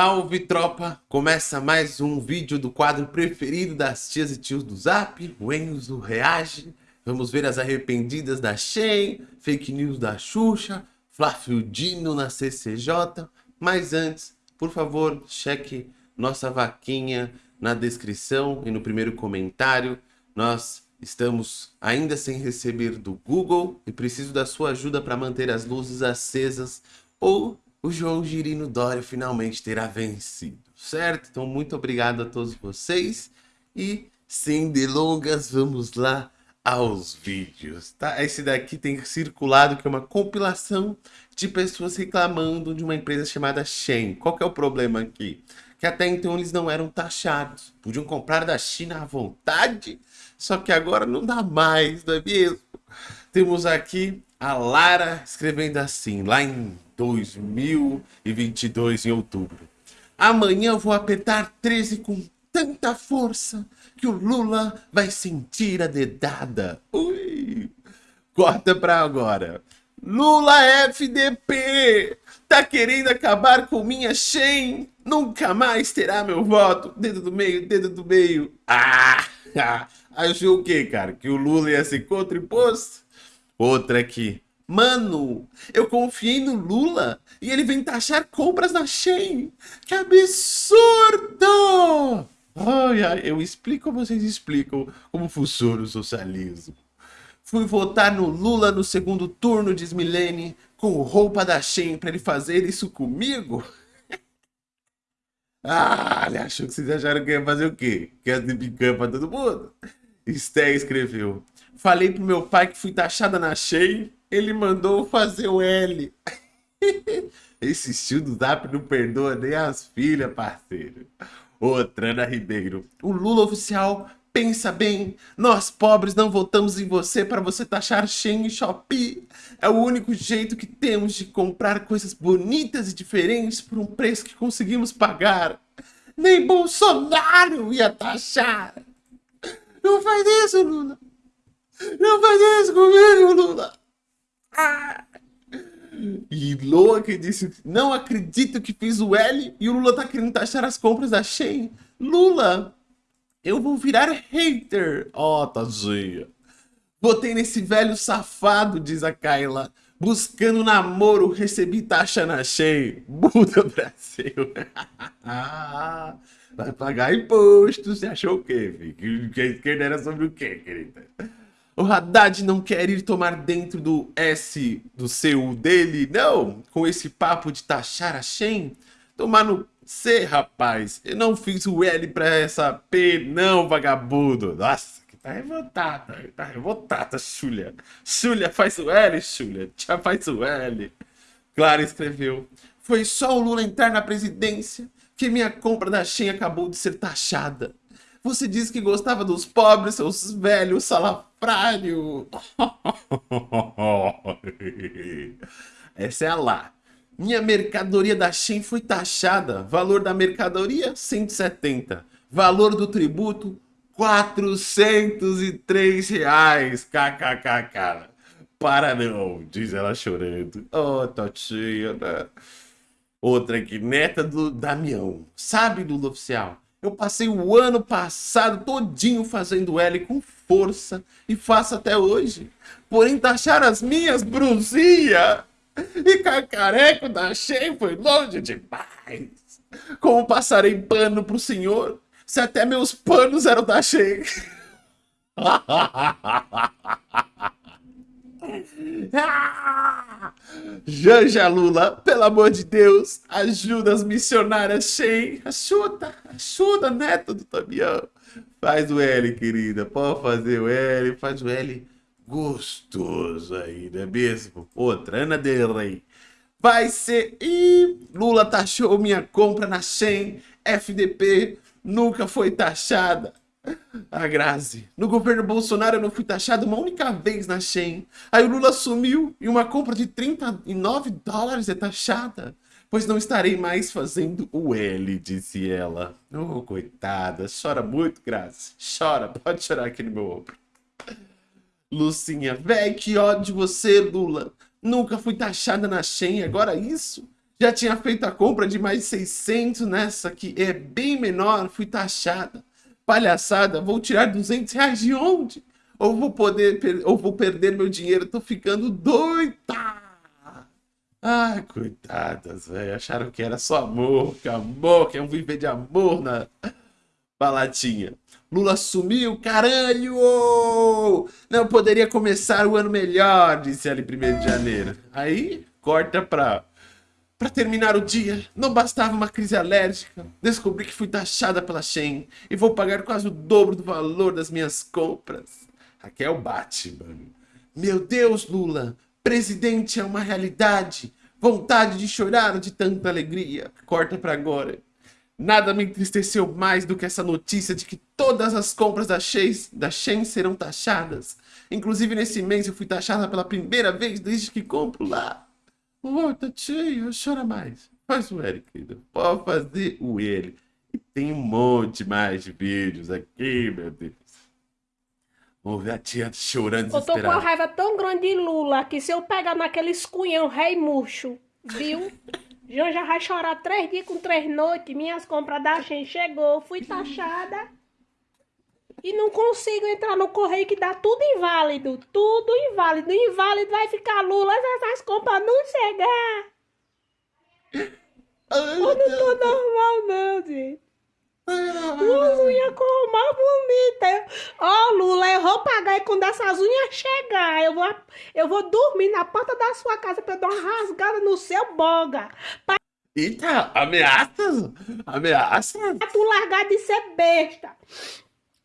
Salve tropa! Começa mais um vídeo do quadro preferido das tias e tios do Zap, o Enzo Reage. Vamos ver as arrependidas da Shein, fake news da Xuxa, Flávio Dino na CCJ. Mas antes, por favor, cheque nossa vaquinha na descrição e no primeiro comentário. Nós estamos ainda sem receber do Google e preciso da sua ajuda para manter as luzes acesas ou o João Girino Dória finalmente terá vencido, certo? Então, muito obrigado a todos vocês e, sem delongas, vamos lá aos vídeos, tá? Esse daqui tem circulado que é uma compilação de pessoas reclamando de uma empresa chamada Shen. Qual que é o problema aqui? Que até então eles não eram taxados, podiam comprar da China à vontade, só que agora não dá mais, não é mesmo? Temos aqui a Lara escrevendo assim, lá em 2022, em outubro. Amanhã eu vou apertar 13 com tanta força que o Lula vai sentir a dedada. Ui! Corta pra agora. Lula FDP! Tá querendo acabar com minha Shen? Nunca mais terá meu voto. Dedo do meio, dedo do meio. Ah! Achou o quê, cara? Que o Lula ia ser contra imposto? Outra aqui. Mano, eu confiei no Lula e ele vem taxar compras na Shein. Que absurdo! Ai, ai, eu explico, vocês explicam como funciona o socialismo. Fui votar no Lula no segundo turno, diz Milene, com roupa da Shein para ele fazer isso comigo? ah, ele achou que vocês acharam que ia fazer o quê? Que ia picanha pra todo mundo? Sté escreveu. Falei pro meu pai que fui taxada na Shein ele mandou fazer o L. Esse estilo do Zap não perdoa nem as filhas, parceiro. Outra, Ana Ribeiro. O Lula oficial pensa bem. Nós pobres não votamos em você para você taxar Shein e Shopee. É o único jeito que temos de comprar coisas bonitas e diferentes por um preço que conseguimos pagar. Nem Bolsonaro ia taxar. Não faz isso, Lula. Não faz isso comigo, Lula. E Loa que disse, não acredito que fiz o L e o Lula tá querendo taxar as compras da Shein. Lula, eu vou virar hater. Ó, oh, tadinha. Botei nesse velho safado, diz a Kyla. Buscando namoro, recebi taxa na Shein. Buda Brasil. Vai pagar imposto. Você achou o quê, filho? Que esquerda era sobre o quê, querida? O Haddad não quer ir tomar dentro do S do seu dele, não, com esse papo de taxar a Shen. Tomar no C, rapaz. Eu não fiz o L pra essa P, não, vagabundo. Nossa, que tá revoltada, tá revoltada, Xulia. Xulia, faz o L, Xulia. Já faz o L. Clara escreveu. Foi só o Lula entrar na presidência que minha compra da Shen acabou de ser taxada. Você disse que gostava dos pobres, seus velhos salafrários. Essa é a lá. Minha mercadoria da Shein foi taxada. Valor da mercadoria, 170. Valor do tributo, 403 reais. KKKK. Para não, diz ela chorando. Oh, Totinha, né? Outra aqui, neta do Damião. Sabe, Lula Oficial? Eu passei o ano passado todinho fazendo L com força e faço até hoje. Porém, taxar as minhas brusinhas e cacareco da Shein foi longe demais. Como passarei pano pro senhor se até meus panos eram da Shein? Janja Lula, pelo amor de Deus, ajuda as missionárias Shein. Ajuda, ajuda, neto do Tamião. Faz o L, querida. Pode fazer o L, faz o L gostoso aí, não é mesmo? Outra, Ana Del Rey. Vai ser... Ih, Lula taxou minha compra na Shein. FDP nunca foi taxada. A Grazi. No governo Bolsonaro eu não fui taxado uma única vez na Shein. Aí o Lula sumiu e uma compra de 39 dólares é taxada. Pois não estarei mais fazendo o L, disse ela. Oh, coitada. Chora muito, Grazi. Chora. Pode chorar aqui no meu ombro. Lucinha. Véi, que ódio de você, Lula. Nunca fui taxada na Shein. Agora isso? Já tinha feito a compra de mais 600 nessa que é bem menor, fui taxada. Palhaçada, vou tirar 200 reais de onde? Ou vou poder, ou vou perder meu dinheiro, tô ficando doida. Ai, coitadas, velho. Acharam que era só amor, que amor, que é um viver de amor na baladinha. Lula sumiu, caralho! Não poderia começar o ano melhor, disse ele 1 de janeiro. Aí, corta pra... Pra terminar o dia, não bastava uma crise alérgica. Descobri que fui taxada pela Shein e vou pagar quase o dobro do valor das minhas compras. Raquel Batman. Meu Deus, Lula, Presidente é uma realidade. Vontade de chorar de tanta alegria. Corta para agora. Nada me entristeceu mais do que essa notícia de que todas as compras da Shein, da Shein serão taxadas. Inclusive nesse mês eu fui taxada pela primeira vez desde que compro lá. Oh, tá chora mais. Faz o L, querido. Pode fazer o L. E tem um monte mais de vídeos aqui, meu Deus. Vamos ver a tia chorando Eu tô com a raiva tão grande de Lula que se eu pegar naquele escunhão rei murcho, viu? Já já vai chorar três dias com três noites. Minhas compras da gente chegou, fui taxada. E não consigo entrar no correio que dá tudo inválido. Tudo inválido. Inválido vai ficar Lula essas compras não chegar. Ai, eu não tô normal não, gente. Unha com mais bonita. Ó, oh, Lula, eu vou pagar e quando essas unhas chegar, eu vou, eu vou dormir na porta da sua casa pra eu dar uma rasgada no seu boga. Pra... Eita, ameaças? Ameaças? Pra tu largar de ser besta.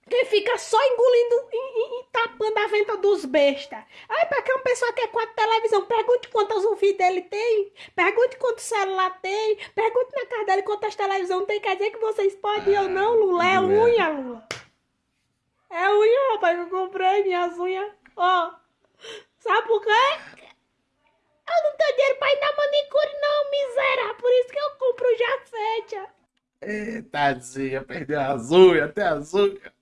Que fica só engolindo e, e, tapando a venta dos bestas. Aí, pra que uma pessoa quer quatro televisão, pergunte quantas o filho dele tem, pergunte quantos celular tem, pergunte na casa dele quantas televisão tem. Quer dizer que vocês podem ou não, Lula? É unha, Lula. É unha, rapaz, eu comprei minhas unhas. Ó, sabe por quê? Eu não tenho dinheiro pra ir na manicure, não, miséria. Por isso que eu compro já fecha. Eita, tadinha, perdeu as unhas, até as unhas.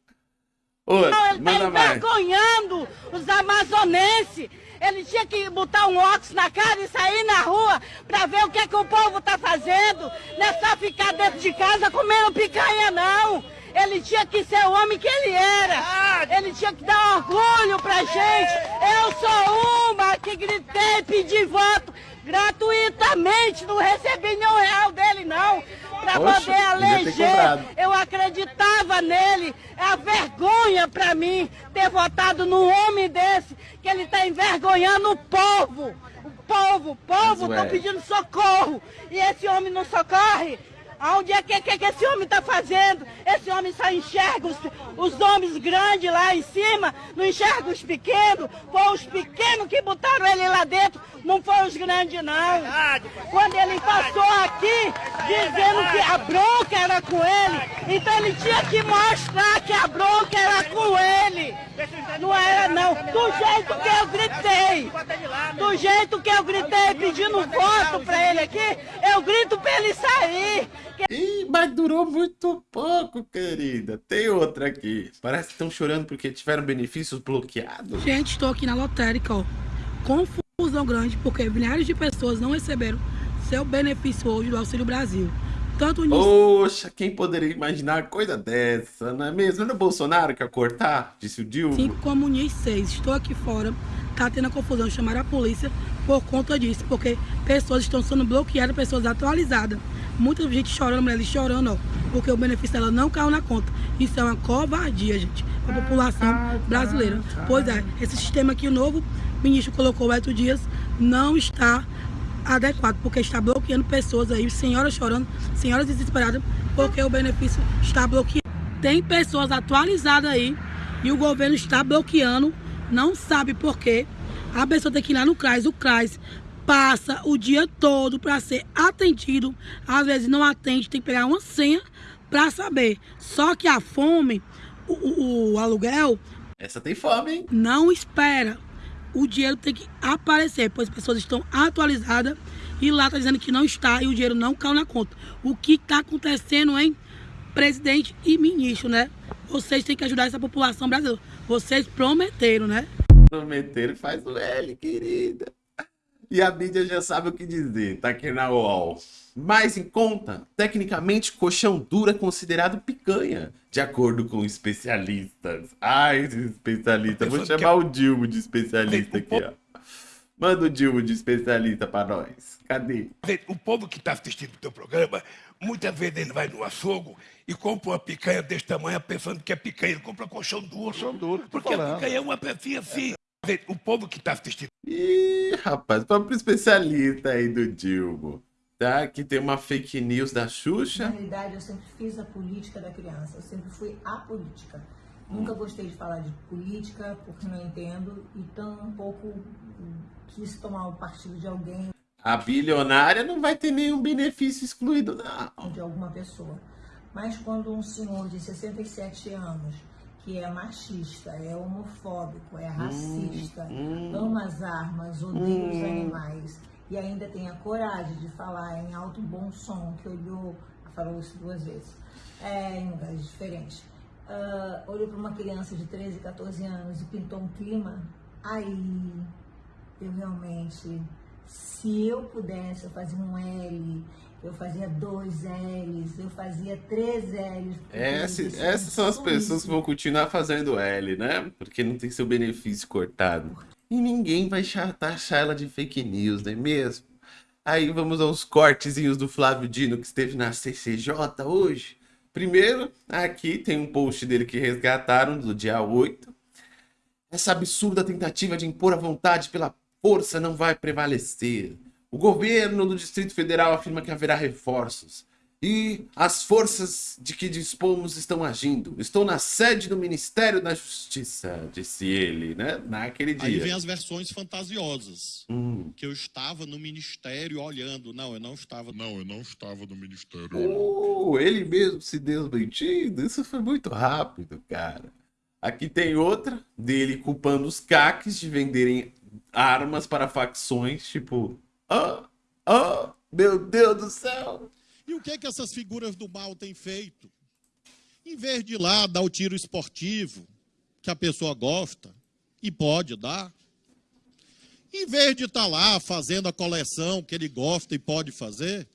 Oi, não, ele tá envergonhando os amazonenses. Ele tinha que botar um óculos na cara e sair na rua pra ver o que, é que o povo tá fazendo. Não é só ficar dentro de casa comendo picanha, não. Ele tinha que ser o homem que ele era. Ele tinha que dar orgulho pra gente. Eu sou uma que gritei, pedi voto gratuitamente. Não recebi nenhum real dele, não para poder eleger. Eu acreditava nele. É a vergonha para mim ter votado num homem desse, que ele está envergonhando o povo. O povo, o povo está pedindo socorro. E esse homem não socorre. Aonde é que, que, que esse homem está fazendo? Esse homem só enxerga os, os homens grandes lá em cima, não enxerga os pequenos. Foi os pequenos que botaram ele lá dentro, não foi os grandes, não. Quando ele passou aqui, dizendo que a bronca era com ele, então ele tinha que mostrar que a bronca era com ele. Não era, não. Do jeito que eu gritei, do jeito que eu gritei pedindo voto para ele aqui, eu grito para ele sair. Ih, mas durou muito pouco, querida. Tem outra aqui. Parece que estão chorando porque tiveram benefícios bloqueados. Gente, estou aqui na lotérica, ó. Confusão grande porque milhares de pessoas não receberam seu benefício hoje do Auxílio Brasil. Tanto nisso... Poxa, quem poderia imaginar coisa dessa, não é mesmo? Não é o Bolsonaro que ia cortar, disse o Dilma. Cinco como NIS 6. Estou aqui fora, tá tendo a confusão, chamar a polícia por conta disso, porque pessoas estão sendo bloqueadas, pessoas atualizadas muita gente chorando, mulheres chorando, ó, porque o benefício dela não caiu na conta. Isso é uma covardia, gente, para a população brasileira. Pois é, esse sistema que o novo ministro colocou, o Dias, não está adequado, porque está bloqueando pessoas aí, senhoras chorando, senhoras desesperadas, porque o benefício está bloqueado. Tem pessoas atualizadas aí e o governo está bloqueando, não sabe por quê. A pessoa tem que ir lá no CRAS, o CRAS passa o dia todo para ser atendido, às vezes não atende, tem que pegar uma senha para saber. Só que a fome, o, o, o, aluguel... Essa tem fome, hein? Não espera. O dinheiro tem que aparecer, pois as pessoas estão atualizadas e lá está dizendo que não está e o dinheiro não caiu na conta. O que está acontecendo, hein? Presidente e ministro, né? Vocês têm que ajudar essa população brasileira. Vocês prometeram, né? Prometeram faz o L, querida. E a mídia já sabe o que dizer, tá aqui na UOL. Mais em conta, tecnicamente, colchão duro é considerado picanha, de acordo com especialistas. Ai, especialista, vou chamar o Dilma de especialista aqui, ó. Manda o Dilma de especialista para nós. Cadê? O povo que está assistindo o teu programa, muitas vezes ele vai no açougue e compra uma picanha desse tamanho pensando que é picanha. Ele compra colchão duro. Colchão duro. Porque falando. a picanha é uma pecinha assim. O povo que está assistindo. Ih, rapaz, vamos pro especialista aí do Dilma. Tá? Que tem uma fake news da Xuxa. Na realidade, eu sempre fiz a política da criança. Eu sempre fui a política. Nunca gostei de falar de política, porque não entendo, e tão um pouco quis tomar o partido de alguém. A bilionária não vai ter nenhum benefício excluído, não. De alguma pessoa. Mas quando um senhor de 67 anos, que é machista, é homofóbico, é racista, hum, hum, ama as armas, odeia hum. os animais, e ainda tem a coragem de falar em alto bom som, que olhou, falou isso duas vezes, é, em lugares diferentes, uh, olhou para uma criança de 13, 14 anos e pintou um clima, aí eu realmente, se eu pudesse, eu fazia um L, eu fazia dois L's, eu fazia três L's. Essa, essas são as pessoas isso. que vão continuar fazendo L, né? Porque não tem seu benefício cortado. E ninguém vai taxar ela de fake news, não é mesmo? Aí vamos aos cortezinhos do Flávio Dino que esteve na CCJ hoje. Primeiro, aqui tem um post dele que resgataram do dia 8. Essa absurda tentativa de impor a vontade pela força não vai prevalecer. O governo do Distrito Federal afirma que haverá reforços. E as forças de que dispomos estão agindo. Estou na sede do Ministério da Justiça, disse ele, né? Naquele dia. Aí vem as versões fantasiosas. Hum. Que eu estava no Ministério olhando. Não, eu não estava. Não, eu não estava no Ministério. Oh, ele mesmo se desmentindo. Isso foi muito rápido, cara. Aqui tem outra dele culpando os caques de venderem armas para facções, tipo, ah, ah, meu Deus do céu. E o que é que essas figuras do mal têm feito? Em vez de ir lá dar o tiro esportivo, que a pessoa gosta e pode dar, em vez de estar tá lá fazendo a coleção que ele gosta e pode fazer,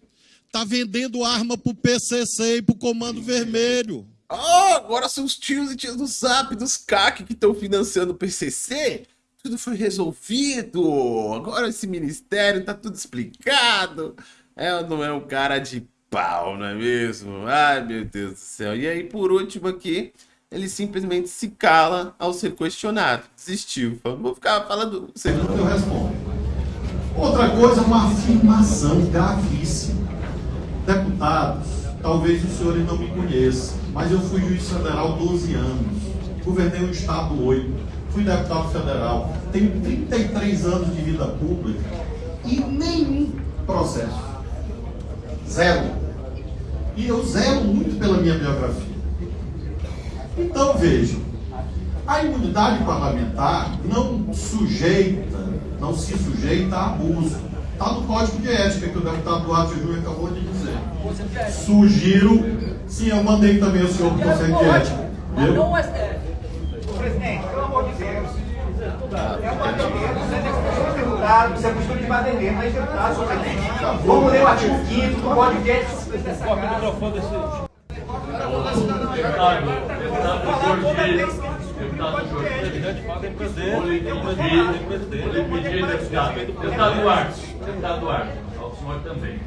está vendendo arma para o PCC e para o Comando Vermelho. Oh, agora são os tios e tias do Zap, dos CAC que estão financiando o PCC? Tudo foi resolvido. Agora esse ministério tá tudo explicado. É não é um cara de pau, não é mesmo? Ai, meu Deus do céu. E aí, por último aqui, ele simplesmente se cala ao ser questionado. Desistiu. Vou ficar falando... Você... Eu respondo. Outra coisa, uma afirmação gravíssima. Deputados, talvez os senhores não me conheçam, mas eu fui juiz federal 12 anos. Governei o estado 8 fui deputado federal, tenho 33 anos de vida pública e nenhum processo. Zero. E eu zero muito pela minha biografia. Então vejam, a imunidade parlamentar não sujeita, não se sujeita a abuso. Está no código de ética que o deputado Duarte Júnior acabou de dizer. Sugiro, sim, eu mandei também o senhor para o Conselho de Ética. Viu? Presidente, pelo amor de Deus. É uma você tem que você é postura de baderneiro, mas deputado, só presidente. Vamos ler o artigo 5 do Código microfone desse. Deputado, deputado Jorge, deputado deputado Duarte, deputado Duarte, ao senhor também.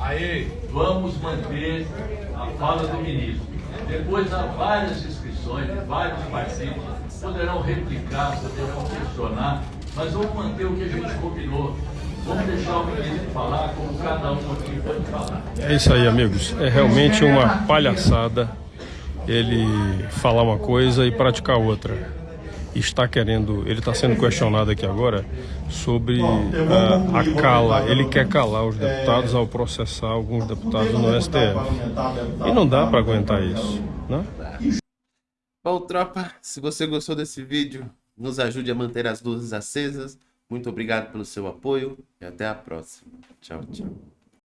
Aí, vamos manter a fala do ministro. Depois há várias inscrições de vários partidos poderão replicar, poderão questionar, mas vamos manter o que a gente combinou. Vamos deixar o ministro falar como cada um aqui pode falar. É isso aí, amigos. É realmente uma palhaçada ele falar uma coisa e praticar outra. Está querendo, ele está sendo questionado aqui agora sobre a, a cala. Ele quer calar os deputados ao processar alguns deputados no STF. E não dá para aguentar isso, né? Bom, tropa, se você gostou desse vídeo, nos ajude a manter as luzes acesas. Muito obrigado pelo seu apoio e até a próxima. Tchau, tchau.